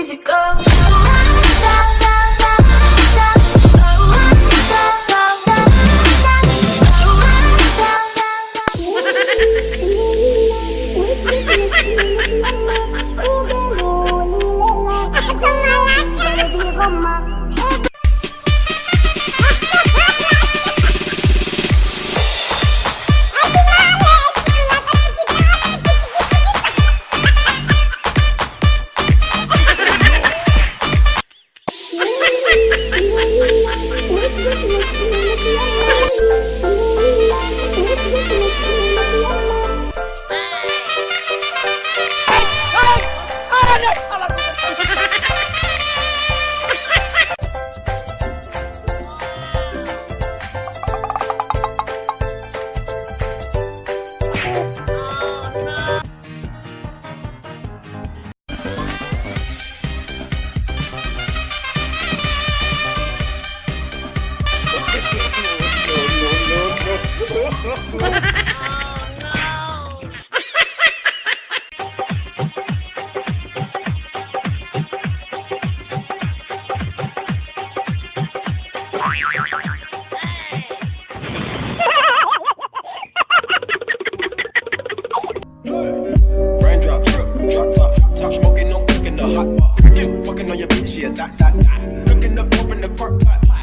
easy go. Smoking, no cooking the hot pot. Fucking on your bitch, yeah, that, that, that. Cooking up, open the park pot.